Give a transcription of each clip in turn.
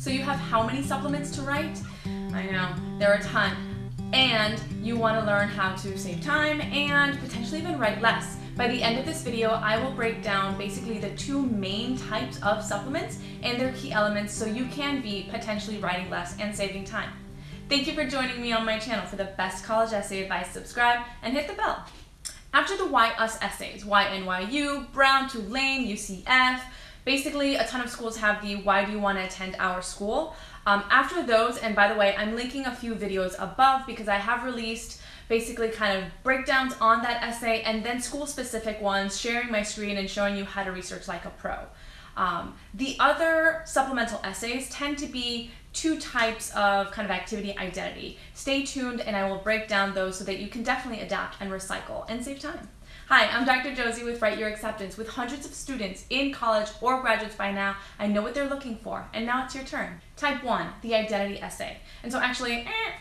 So you have how many supplements to write? I know, there are a ton. And you want to learn how to save time and potentially even write less. By the end of this video, I will break down basically the two main types of supplements and their key elements so you can be potentially writing less and saving time. Thank you for joining me on my channel. For the best college essay advice, subscribe and hit the bell. After the Why Us essays, why NYU, Brown, Tulane, UCF, basically a ton of schools have the why do you want to attend our school. Um, after those, and by the way, I'm linking a few videos above because I have released basically kind of breakdowns on that essay and then school specific ones, sharing my screen and showing you how to research like a pro. Um, the other supplemental essays tend to be two types of kind of activity identity. Stay tuned and I will break down those so that you can definitely adapt and recycle and save time. Hi, I'm Dr. Josie with Write Your Acceptance. With hundreds of students in college or graduates by now, I know what they're looking for, and now it's your turn. Type 1, the identity essay. And so actually, eh,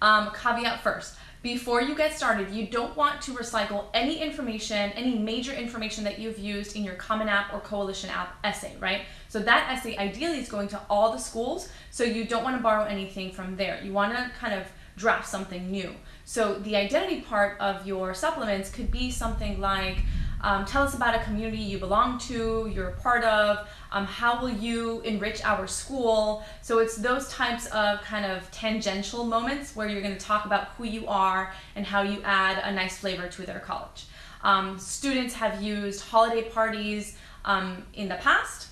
um, caveat first. Before you get started, you don't want to recycle any information, any major information that you've used in your Common App or Coalition App essay, right? So that essay ideally is going to all the schools, so you don't want to borrow anything from there. You want to kind of draft something new. So the identity part of your supplements could be something like, um, tell us about a community you belong to, you're a part of, um, how will you enrich our school? So it's those types of kind of tangential moments where you're going to talk about who you are and how you add a nice flavor to their college. Um, students have used holiday parties um, in the past.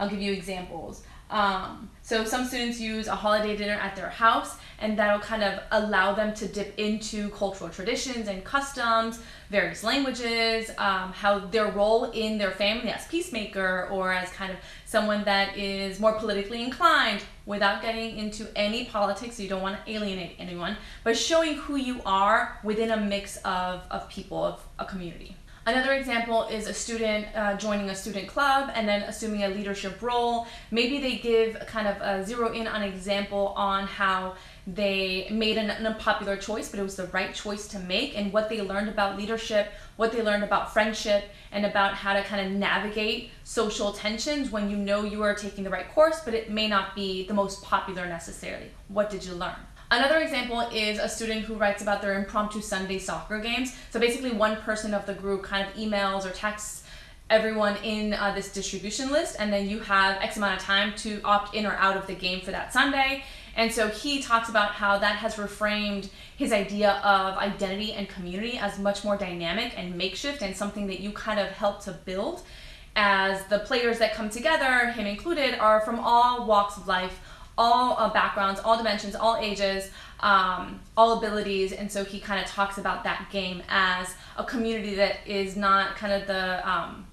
I'll give you examples. Um, so some students use a holiday dinner at their house and that'll kind of allow them to dip into cultural traditions and customs, various languages, um, how their role in their family as peacemaker or as kind of someone that is more politically inclined without getting into any politics. You don't want to alienate anyone, but showing who you are within a mix of, of people, of a community. Another example is a student uh, joining a student club and then assuming a leadership role. Maybe they give kind of a zero in on example on how they made an unpopular choice, but it was the right choice to make and what they learned about leadership, what they learned about friendship, and about how to kind of navigate social tensions when you know you are taking the right course, but it may not be the most popular necessarily. What did you learn? Another example is a student who writes about their impromptu Sunday soccer games. So basically one person of the group kind of emails or texts everyone in uh, this distribution list and then you have X amount of time to opt in or out of the game for that Sunday. And so he talks about how that has reframed his idea of identity and community as much more dynamic and makeshift and something that you kind of help to build as the players that come together, him included, are from all walks of life, all uh, backgrounds, all dimensions, all ages, um, all abilities, and so he kind of talks about that game as a community that is not kind of the um,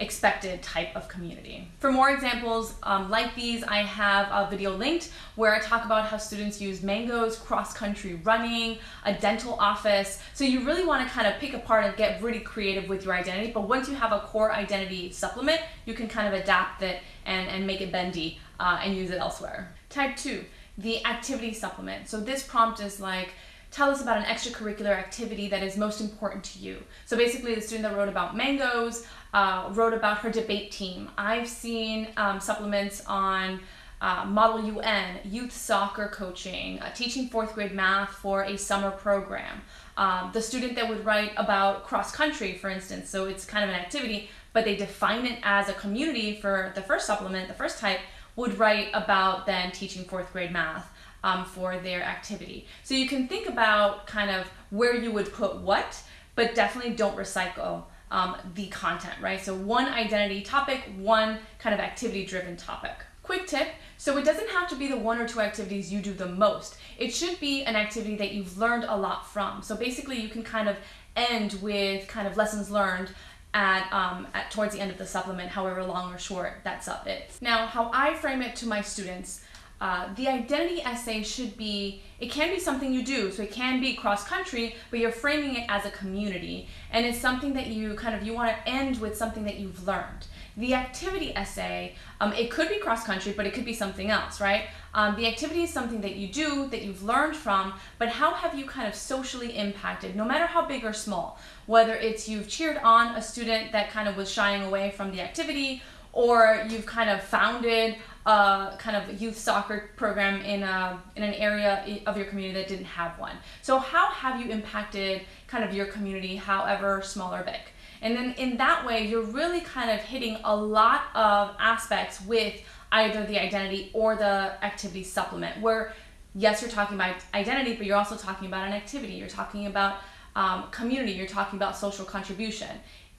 expected type of community. For more examples um, like these, I have a video linked where I talk about how students use mangoes, cross-country running, a dental office. So you really want to kind of pick apart and get really creative with your identity. But once you have a core identity supplement, you can kind of adapt it and, and make it bendy uh, and use it elsewhere. Type two, the activity supplement. So this prompt is like, tell us about an extracurricular activity that is most important to you. So basically the student that wrote about mangoes uh, wrote about her debate team. I've seen um, supplements on uh, Model UN, youth soccer coaching, uh, teaching fourth grade math for a summer program. Um, the student that would write about cross country, for instance, so it's kind of an activity, but they define it as a community for the first supplement, the first type, would write about then teaching fourth grade math um, for their activity. So you can think about kind of where you would put what, but definitely don't recycle um, the content, right? So one identity topic, one kind of activity driven topic. Quick tip, so it doesn't have to be the one or two activities you do the most. It should be an activity that you've learned a lot from. So basically you can kind of end with kind of lessons learned at, um, at towards the end of the supplement, however long or short that sub is. Now, how I frame it to my students uh, the identity essay should be, it can be something you do, so it can be cross-country, but you're framing it as a community, and it's something that you kind of, you want to end with something that you've learned. The activity essay, um, it could be cross-country, but it could be something else, right? Um, the activity is something that you do, that you've learned from, but how have you kind of socially impacted, no matter how big or small? Whether it's you've cheered on a student that kind of was shying away from the activity, or you've kind of founded a kind of youth soccer program in a in an area of your community that didn't have one. So how have you impacted kind of your community, however small or big? And then in that way, you're really kind of hitting a lot of aspects with either the identity or the activity supplement where yes, you're talking about identity, but you're also talking about an activity. You're talking about um, community. You're talking about social contribution.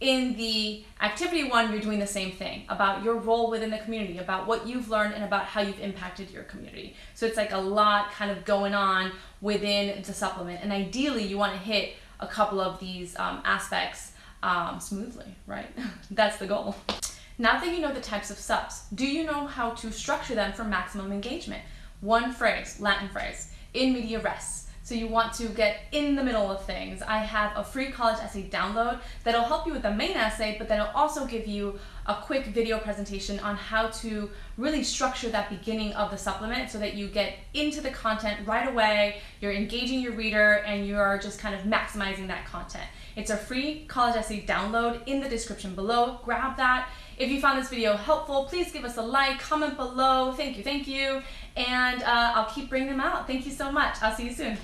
In the activity one, you're doing the same thing about your role within the community, about what you've learned, and about how you've impacted your community. So it's like a lot kind of going on within the supplement. And ideally, you want to hit a couple of these um, aspects um, smoothly, right? That's the goal. Now that you know the types of subs, do you know how to structure them for maximum engagement? One phrase, Latin phrase, in media res. So you want to get in the middle of things. I have a free college essay download that'll help you with the main essay, but then it'll also give you a quick video presentation on how to really structure that beginning of the supplement so that you get into the content right away, you're engaging your reader, and you are just kind of maximizing that content. It's a free college essay download in the description below. Grab that. If you found this video helpful, please give us a like, comment below. Thank you, thank you. And uh, I'll keep bringing them out. Thank you so much. I'll see you soon.